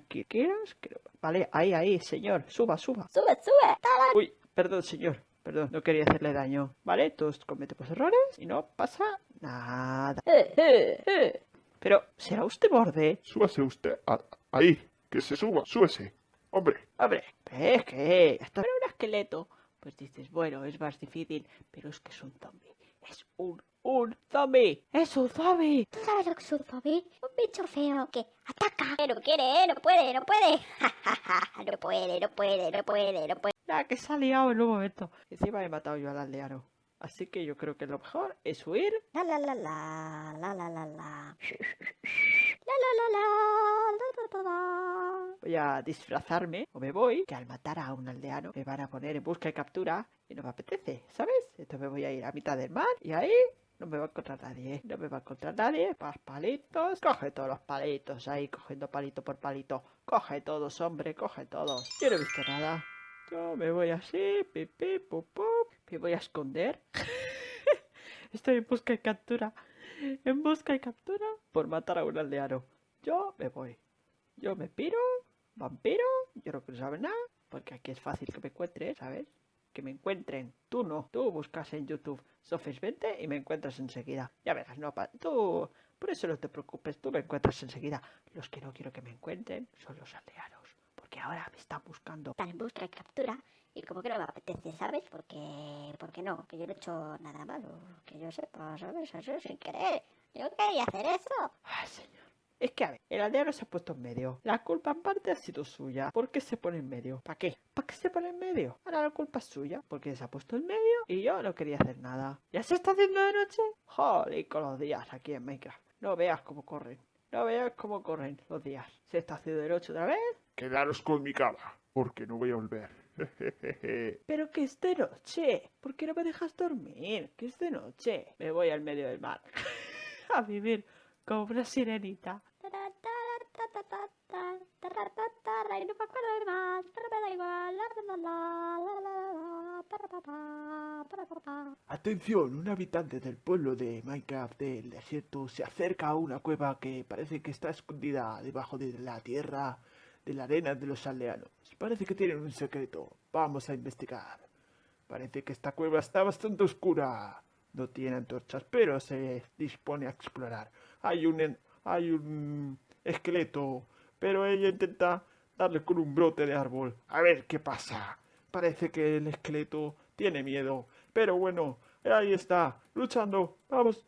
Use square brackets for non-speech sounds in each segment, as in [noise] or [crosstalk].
tranquilos. Vale, ahí, ahí, señor. Suba, suba. Sube, sube. Uy, perdón, señor. Perdón, no quería hacerle daño. Vale, todos cometemos errores y no pasa nada. Eh, eh, eh. Pero, ¿será usted borde? Súbase usted. a- ahí. Que se suba. Súbese. Hombre. Hombre, es que esto era un esqueleto. Pues dices, bueno, es más difícil, pero es que es un zombie. Es un, un zombie. Es un zombie. ¿Tú sabes lo que es un zombie? Un bicho feo que ataca. No quiere, eh, no puede, no puede. Ja, ja, ja, no puede, no puede, no puede, no puede. La que se ha liado en un momento. Encima he matado yo al aldeano. Así que yo creo que lo mejor es huir. La la la la, la la la la. La la la la, la la la la. Voy a disfrazarme o me voy, que al matar a un aldeano me van a poner en busca y captura y no me apetece, ¿sabes? Entonces me voy a ir a mitad del mar y ahí no me va a encontrar nadie. No me va a encontrar nadie. Más palitos. Coge todos los palitos ahí, cogiendo palito por palito. Coge todos, hombre, coge todos. Yo no he visto nada. Yo me voy así, pip, pip, pup, pup. Me voy a esconder. [laughs] Estoy en busca y captura. En busca y captura por matar a un aldeano. Yo me voy. Yo me piro, vampiro, yo no quiero saber nada, porque aquí es fácil que me encuentres, ¿sabes? Que me encuentren. Tú no. Tú buscas en YouTube Sofis 20 y me encuentras enseguida. Ya verás, no, pa- tú... Por eso no te preocupes, tú me encuentras enseguida. Los que no quiero que me encuentren son los aldeanos, porque ahora me están buscando. Están en busca y captura. Y como que no me apetece, ¿sabes? Porque, porque no, que yo no he hecho nada malo. Que yo sepa, ¿sabes? Eso sin querer. Yo quería hacer eso. Es que, a ver, el aldeano se ha puesto en medio. La culpa en parte ha sido suya. ¿Por qué se pone en medio? ¿Para qué? ¿Para qué se pone en medio? Ahora la culpa es suya. Porque se ha puesto en medio y yo no quería hacer nada. ¿Ya se está haciendo de noche? Joder, con los días aquí en Minecraft. No veas cómo corren. No veas cómo corren los días. ¿Se está haciendo de noche otra vez? Quedaros con mi cama. Porque no voy a volver. [laughs] Pero que es de noche. ¿Por qué no me dejas dormir? Que es de noche. Me voy al medio del mar. [laughs] a vivir como una sirenita. Y no me acuerdo de más, pero me da igual. Atención, un habitante del pueblo de Minecraft del desierto se acerca a una cueva que parece que está escondida debajo de la tierra, de la arena de los aldeanos. Parece que tienen un secreto. Vamos a investigar. Parece que esta cueva está bastante oscura. No tiene antorchas, pero se dispone a explorar. Hay un, hay un esqueleto, pero ella intenta darle con un brote de árbol. A ver qué pasa. Parece que el esqueleto tiene miedo. Pero bueno, ahí está, luchando. Vamos.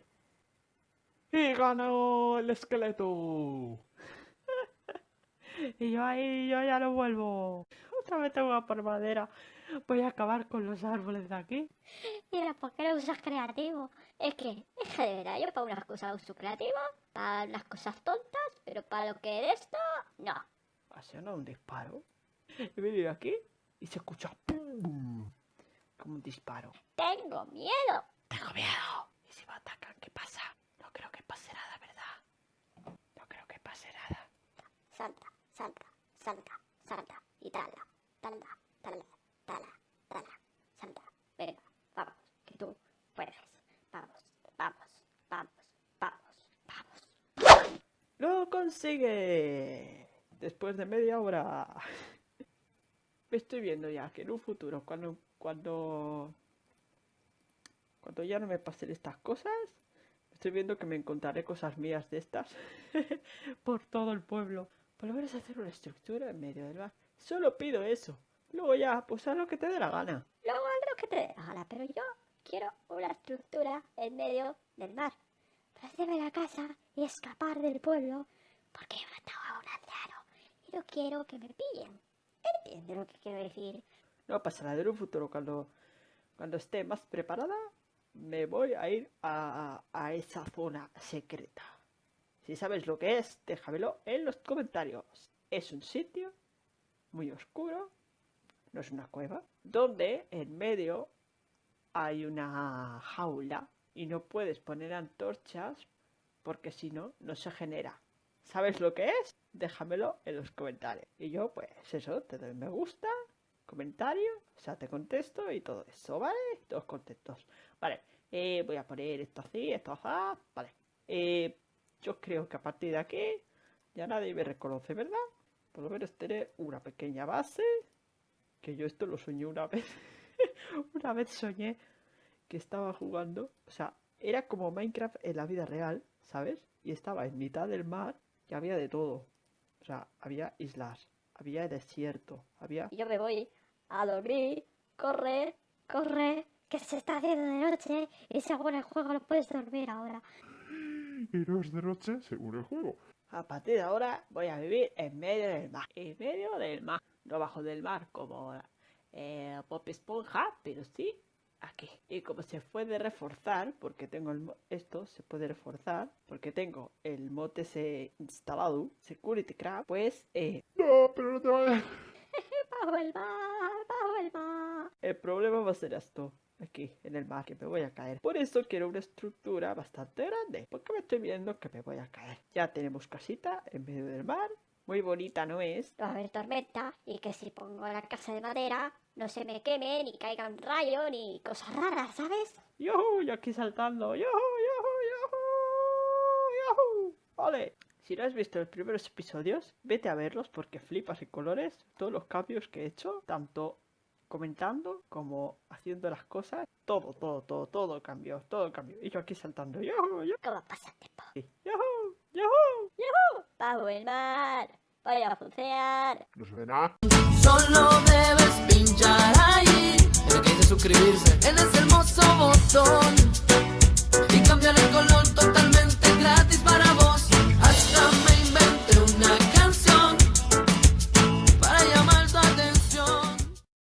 Y ganó el esqueleto. [laughs] Y yo ahí, yo ya no vuelvo. [laughs] Otra vez tengo que por madera. Voy a acabar con los árboles de aquí. [laughs] Mira, ¿por qué no usas creativo? Es que, es que de verdad, yo para unas cosas uso creativo, para unas cosas tontas, pero para lo que es esto, no. Ha sonado un disparo. He venido aquí y se escucha ¡pum! como un disparo. Tengo miedo. Tengo miedo. ¿Y si me atacan, qué pasa? No creo que pase nada, ¿verdad? No creo que pase nada. Salta, salta, salta, salta, y tala, tala, tala, tala, tala, salta. Venga, vamos, que puedes. Vamos, vamos, vamos, vamos, vamos. ¡Lo consigue! Después de media hora. [laughs] Me estoy viendo ya que en un futuro, cuando, cuando, cuando ya no me pasen estas cosas, estoy viendo que me encontraré cosas mías de estas [laughs] por todo el pueblo. Por lo menos hacer una estructura en medio del mar. Solo pido eso. Luego ya, pues haz lo que te dé la gana. Luego haz lo que te dé la gana, pero yo quiero una estructura en medio del mar. Para hacerme la casa y escapar del pueblo, porque he matado a un aldeano y no quiero que me pillen. ¿Entiendes lo que quiero decir? No pasa nada, en un futuro cuando, cuando esté más preparada, me voy a ir a- a esa zona secreta. Si sabes lo que es, déjamelo en los comentarios. Es un sitio muy oscuro, no es una cueva, donde en medio hay una jaula y no puedes poner antorchas porque si no, no se genera. ¿Sabes lo que es? Déjamelo en los comentarios. Y yo, pues eso, te doy me gusta, comentario, o sea, te contesto y todo eso, ¿vale? Todos contentos. Vale, eh, voy a poner esto así, esto así, vale. Eh, yo creo que a partir de aquí ya nadie me reconoce, ¿verdad? por lo menos tener una pequeña base. Que yo esto lo soñé una [laughs] vez. [laughs] una vez soñé que estaba jugando. O sea, era como Minecraft en la vida real, ¿sabes? Y estaba en mitad del mar y había de todo. O sea, había islas, había desierto, había... Y yo me voy a dormir, corre, corre, que se está haciendo de noche y según el juego no puedes dormir ahora. [gasps] Y no es de noche según el juego. A partir de ahora voy a vivir en medio del mar. En medio del mar. No bajo del mar como eh, Pop Esponja, pero sí aquí. Y como se puede reforzar, porque tengo el esto, se puede reforzar, porque tengo el mod ese instalado, Security Crab, pues eh, No, pero no te vayas. [laughs] Bajo el mar, bajo el mar. el problema va a ser esto. Aquí, en el mar, que me voy a caer. Por eso quiero una estructura bastante grande. Porque me estoy viendo que me voy a caer. Ya tenemos casita en medio del mar. Muy bonita, ¿no es? Va a haber tormenta y que si pongo la casa de madera no se me queme, ni caiga un rayo, ni cosas raras, ¿sabes? ¡Yuhu! Yo aquí saltando. ¡Yuhu! ¡Yuhu! ¡Yuhu! ¡Yuhu! Vale. Si no has visto los primeros episodios, vete a verlos porque flipas en colores. Todos los cambios que he hecho, tanto comentando como haciendo las cosas. Todo, todo, todo, todo cambió. Todo cambió. Y yo aquí saltando. ¡Yuhu! ¡Yuhu! ¿Cómo pasa el tiempo? ¡Yuhu! ¡Yuhu! Bajo el mar, voy a funcionar. No nada. Solo debes pinchar ahí el que dice suscribirse en ese hermoso botón